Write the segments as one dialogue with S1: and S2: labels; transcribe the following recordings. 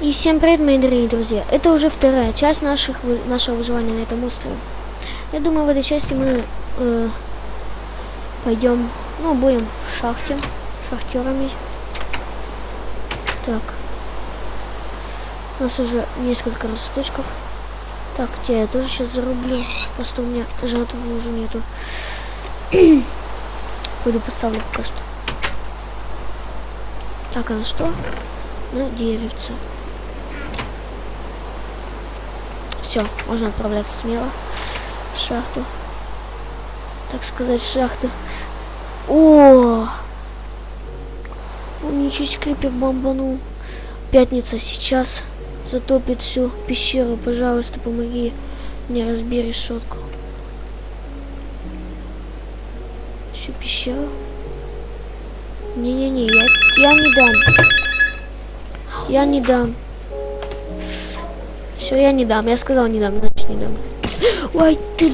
S1: И всем привет, мои дорогие друзья. Это уже вторая часть наших, нашего выживания на этом острове. Я думаю, в этой части мы э, пойдем, ну, будем в шахте, шахтерами. Так. У нас уже несколько росточков. Так, тебя я тоже сейчас зарублю. Просто у меня жатвы уже нету. Пойду поставлю пока что. Так, а на что? На деревце. Все, можно отправляться смело в шахту. Так сказать, шахту. О! Он ничего себе крипер бомбанул. Пятница сейчас затопит всю пещеру. Пожалуйста, помоги мне разбей решетку. Всю пещеру? Не-не-не, я, я не дам. Я не дам. Все, я не дам. Я сказал не дам, значит не дам. Ой, ты...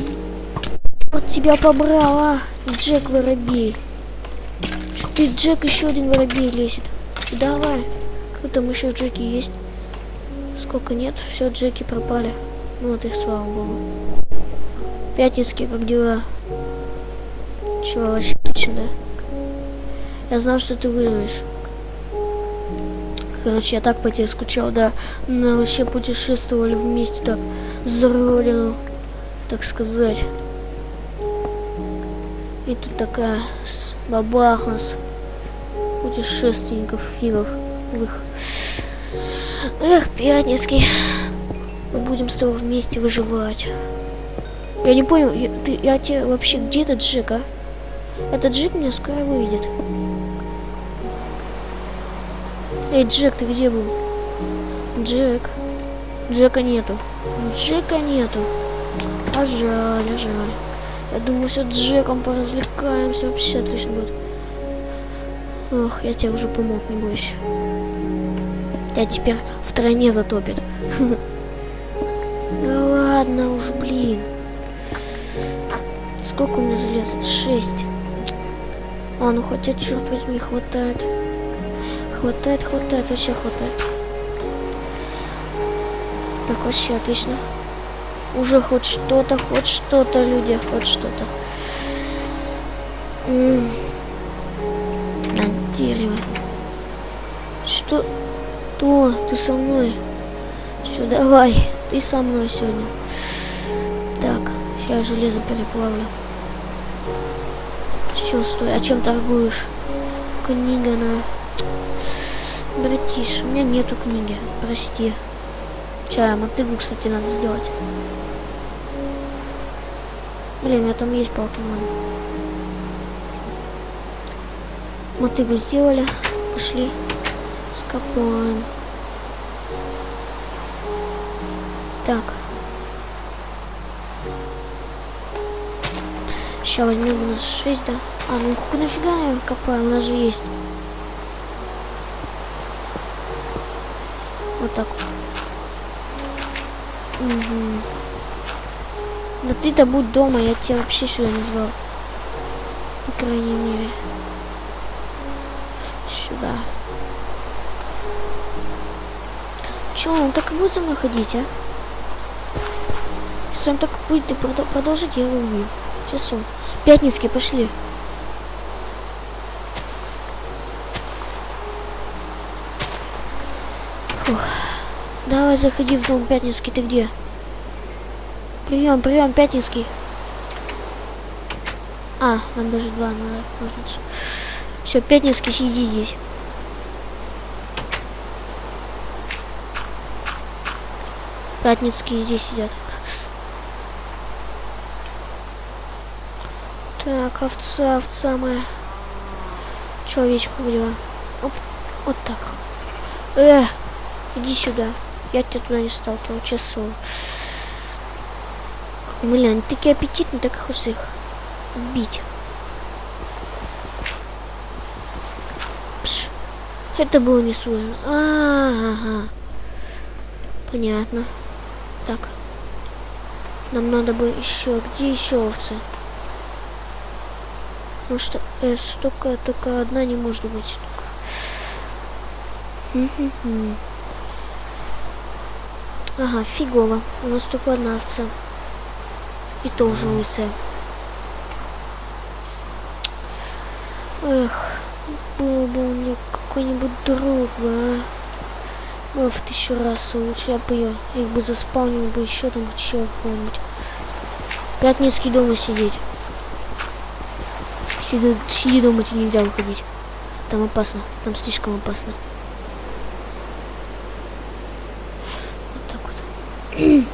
S1: Вот тебя побрал, а? Джек воробей. Чё ты, Джек, еще один воробей лезет. Давай. Кто там еще Джеки есть? Сколько нет? Все, Джеки пропали. Ну вот их, слава богу. Пятницкий, как дела? Чего, вообще отлично, да? Я знал, что ты выживешь. Короче, я так по тебе скучал, да. Мы вообще путешествовали вместе так за родину, так сказать. И тут такая бабах нас путешественников фигов их. Эх, Пятницкий. Мы будем с тобой вместе выживать. Я не понял, я, ты, я тебе вообще где этот Джек, а? Этот Джек меня скоро выведет. Эй, Джек, ты где был? Джек. Джека нету. Джека нету. А жаль, а жаль. Я думаю, с Джеком поразвлекаемся. Вообще отлично будет. Ох, я тебе уже помог, не бойся. Я теперь в тройне затопит. Да ладно уж, блин. Сколько у меня железа? Шесть. А, ну хотя, черт возьми, хватает. Хватает, хватает, вообще хватает. Так, вообще отлично. Уже хоть что-то, хоть что-то, люди, хоть что-то. На дерево. Что? То, ты со мной. Все, давай, ты со мной сегодня. Так, сейчас железо переплавлю. Все, стой, а чем торгуешь? Книга на... Братиш, у меня нету книги, прости. Чая, мотыгу, кстати, надо сделать. Блин, у меня там есть покемон. Мотыгу сделали. Пошли. Скопаем. Так. Сейчас возьмем у нас 6, да? А, ну нафига я копаю, у нас же есть. Так. Мгм. Да ты-то будь дома, я тебя вообще сюда не звал. По крайней мере. Сюда. Че, он так и будет за мной ходить, а? Если он так будет продо- продолжить, я его убью. Часу. Пятницкий, пошли. Давай заходи в дом, Пятницкий, ты где? Прием, прием, Пятницкий. А, нам даже два надо ножницы. Все, Пятницкий, сиди здесь. Пятницкие здесь сидят. Так, овца, овца моя. Че, овечка, как дела? Оп, вот так. Э, иди сюда. Я тебя не сталкивал, часу. Блин, они такие аппетитные, так их убить. Пш. Это было несложно. А, ага. Понятно. Так. Нам надо бы еще. Где еще овцы? Потому что э, столько, только одна не может быть. Ага, фигово. У нас только одна овца. И тоже лысая. Эх, был бы у меня какой-нибудь друг бы, а. Было в тысячу раз лучше. Я бы ее, их бы заспавнил бы еще там чего какого-нибудь. Пятницкий дома сидеть. Сиди, сиди дома, тебе нельзя выходить. Там опасно. Там слишком опасно. Вот так вот.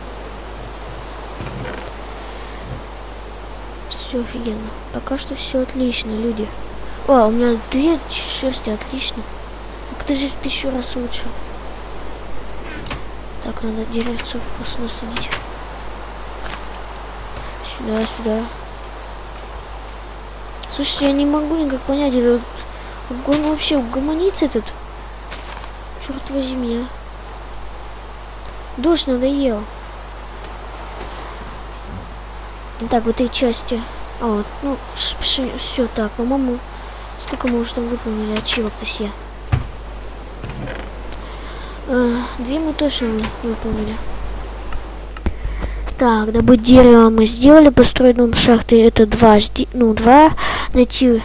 S1: Все офигенно. Пока что все отлично, люди. О, у меня две шерсти, отлично. Так это же тысячу раз лучше. Так, надо деревцев насадить. Сюда, сюда. Слушайте, я не могу никак понять, это он вообще угомонится этот? Черт возьми, а. Дождь надоел. Так, в этой части. А вот, ну, все так, по-моему, сколько мы уже там выполнили ачивок-то все. А, две мы точно выполнили. Так, добыть дерево мы сделали, построить дом шахты это два, ну, два, найти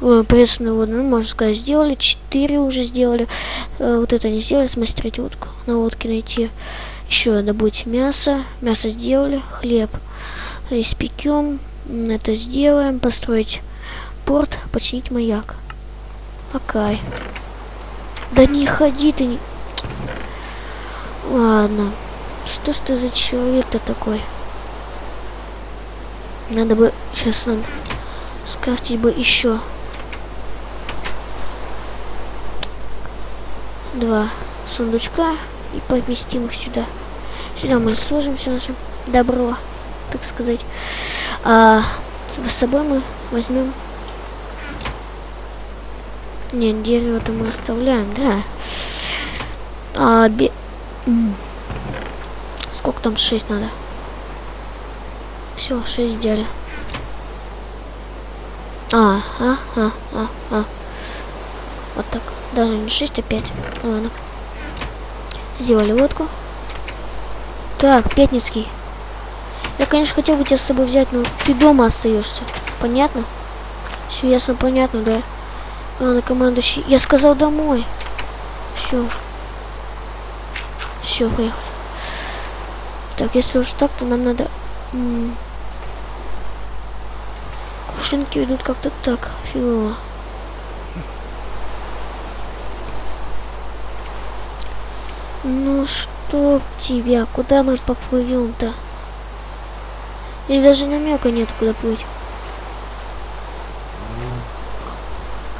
S1: э, пресную воду, ну, можно сказать, сделали, четыре уже сделали, э, вот это не сделали, смастерить утку, на лодке найти, еще добыть мясо, мясо сделали, хлеб испекем, это сделаем, построить порт, починить маяк. Окей. Да не ходи ты, не... Ладно. Что ж ты за человек-то такой? Надо бы сейчас нам скрафтить бы еще два сундучка и поместим их сюда. Сюда мы сложим все наше добро, так сказать. А с собой мы возьмем... Нет, дерево-то мы оставляем, да. А, бе... Сколько там? 6 надо. Все, 6 взяли. А, а, а, а, а. Вот так. Даже не 6, а 5. Ну ладно. Сделали лодку. Так, Пятницкий. Я, конечно, хотел бы тебя с собой взять, но ты дома остаешься. Понятно? Все ясно, понятно, да? Ладно, командующий. Я сказал домой. Все. Все, поехали. Так, если уж так, то нам надо... Кувшинки идут как-то так, фигово. Ну что тебя, куда мы поплывем-то? Или даже намека нет, куда плыть.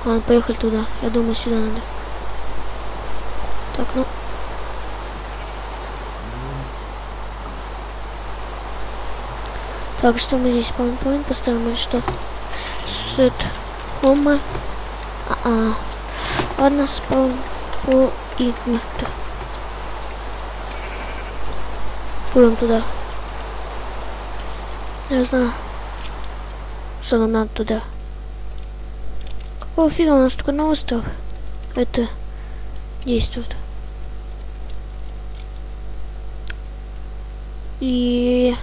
S1: Ладно, поехали туда. Я думаю, сюда надо. Так, ну, Так, что мы здесь PowerPoint поставим или что? Set home. А, -а. Ладно, спаун по игнату. Пойдем туда. Я знаю, что нам надо туда. Какого фига у нас только на остров? Это действует. И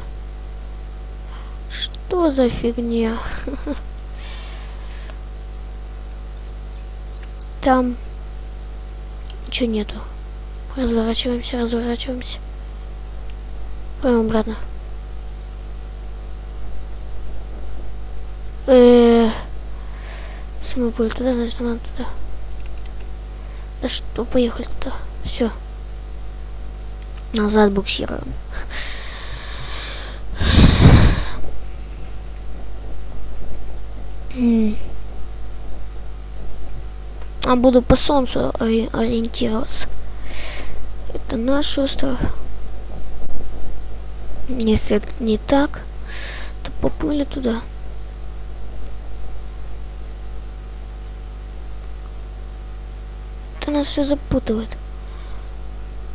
S1: что за фигня? Там ничего нету. Разворачиваемся, разворачиваемся. Пойдем обратно. Э -э мы были туда, значит надо туда. Да что, поехали туда. Все. Назад буксируем. А буду по солнцу ори ориентироваться. Это наш остров. Если это не так, то поплыли туда. Это нас все запутывает.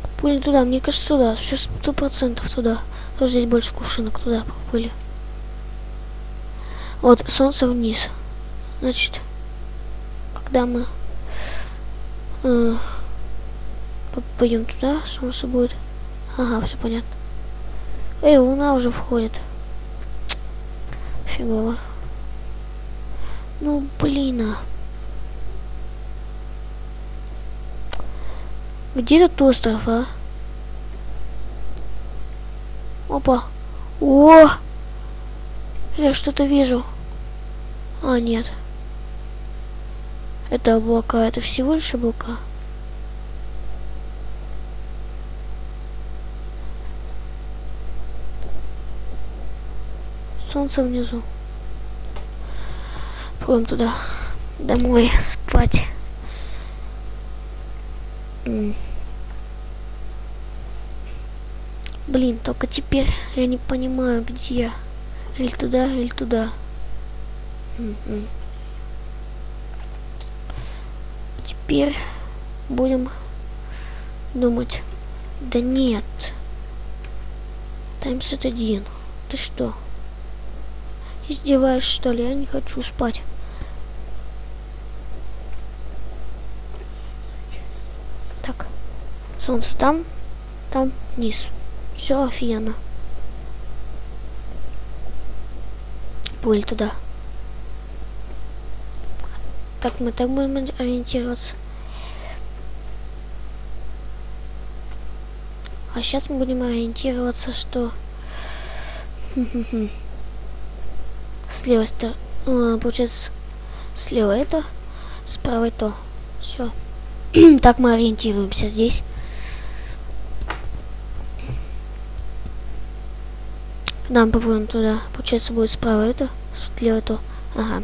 S1: Поплыли туда, мне кажется, туда. Все сто процентов туда. Тоже здесь больше кувшинок туда поплыли. Вот, солнце вниз. Значит, когда мы э, пойдем туда, солнце будет. Ага, все понятно. Эй, луна уже входит. Фигово. Ну, блин, а. Где этот остров, а? Опа. О! Я что-то вижу. А, нет. Это облака. Это всего лишь облака. Солнце внизу. Пойдем туда. Домой спать. Блин, только теперь я не понимаю, где я. Или туда, или туда. М-м. Теперь будем думать. Да нет. Таймсет один. Ты что? Издеваешь, что ли? Я не хочу спать. Так. Солнце там, там вниз. Все офигенно. Пуль туда. Так, мы так будем ориентироваться. А сейчас мы будем ориентироваться, что... Слева это, получается, слева это, справа то. Все. так мы ориентируемся здесь. Нам попробуем туда. Получается, будет справа это, слева то. Ага.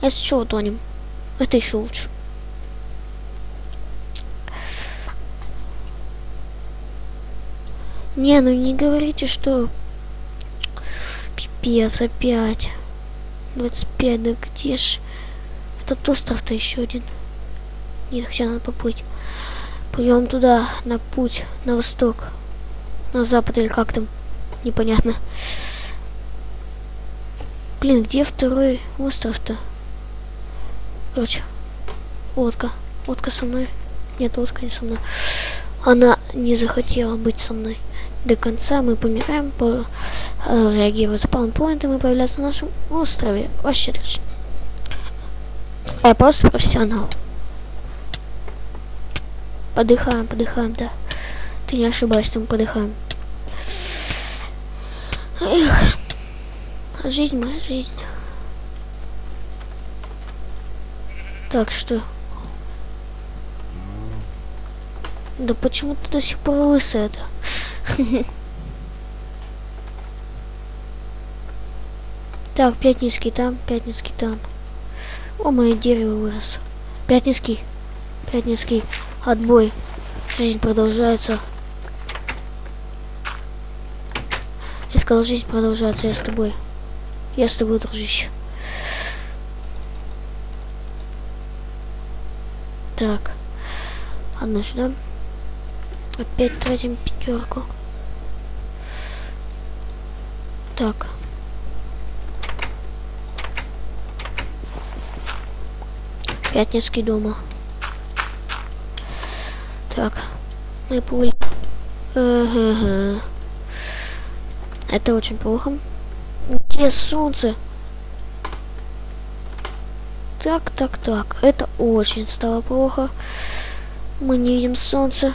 S1: Если что, утонем. Это еще лучше. Не, ну не говорите, что Пипец, опять. 25, да где ж... Этот остров-то еще один. Нет, хотя надо поплыть. Пойдем туда, на путь, на восток. На запад или как там. Непонятно. Блин, где второй остров-то? Короче, лодка. Лодка со мной. Нет, лодка не со мной. Она не захотела быть со мной до конца мы помираем, по, э, реагирует спаунпоинтом и появляется на нашем острове. Вообще отлично. Я просто профессионал. Подыхаем, подыхаем, да. Ты не ошибаешься, мы подыхаем. Эх, жизнь моя жизнь. Так что... Да почему ты до сих пор лысая-то? Так, пятницкий там, пятницкий там. О, мое дерево вырос. Пятницкий, пятницкий, отбой. Жизнь продолжается. Сказал, жизнь продолжается, я с тобой. Я с тобой, дружище. Так. Одно сюда. Опять тратим пятерку. Так. Пятницкий дома. Так. Мы пуль. Это очень плохо. Где солнце? Так, так, так. Это очень стало плохо. Мы не видим солнце.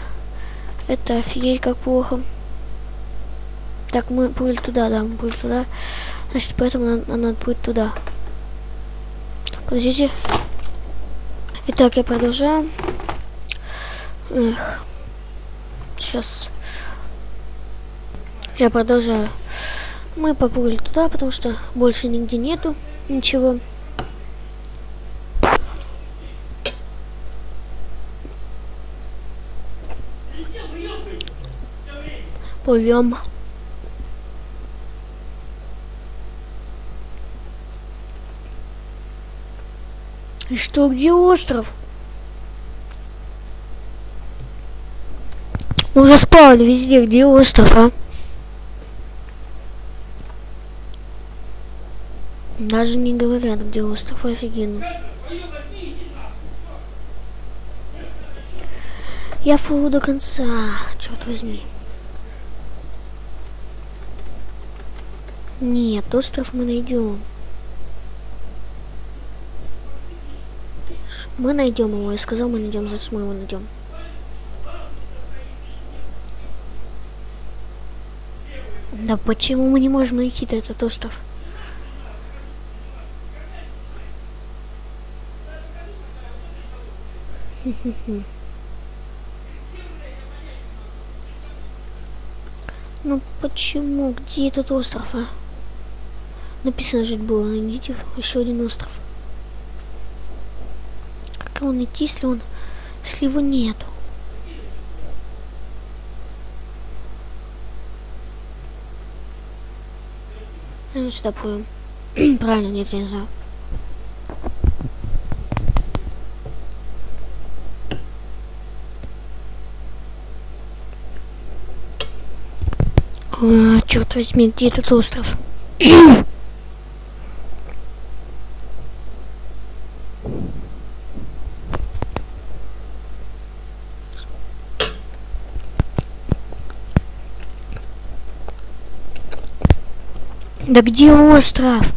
S1: Это офигеть как плохо. Так, мы были туда, да, мы были туда. Значит, поэтому надо, надо будет туда. Подождите. Итак, я продолжаю. Эх. Сейчас. Я продолжаю. Мы поплыли туда, потому что больше нигде нету ничего. Плывем. И что, где остров? Мы уже спали везде, где остров, а? Даже не говорят, где остров, офигенно. Я плыву до конца, черт возьми. Нет, остров мы найдем. Мы найдем его, я сказал, мы найдем, значит мы его найдем. Да почему мы не можем найти этот остров? Ну почему? Где этот остров, а? Написано жить было, найдите еще один остров. Как его найти, если он, если его нету? Ну, сюда плывем. Правильно, нет, я не знаю. А, черт возьми, где этот остров? Да где остров?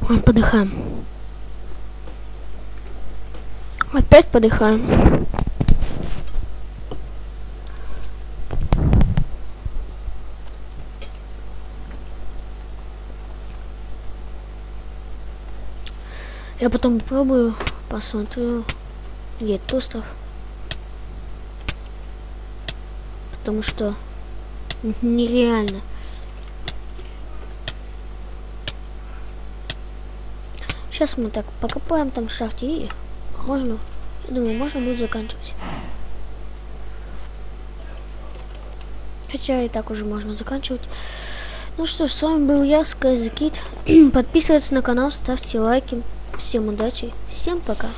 S1: Вон, подыхаем. Опять подыхаем. Я потом попробую, посмотрю, где этот остров. Потому что нереально. Сейчас мы так покопаем там в шахте и можно, я думаю, можно будет заканчивать. Хотя и так уже можно заканчивать. Ну что ж, с вами был я, Скайзакит. Подписывайтесь на канал, ставьте лайки. Всем удачи, всем пока.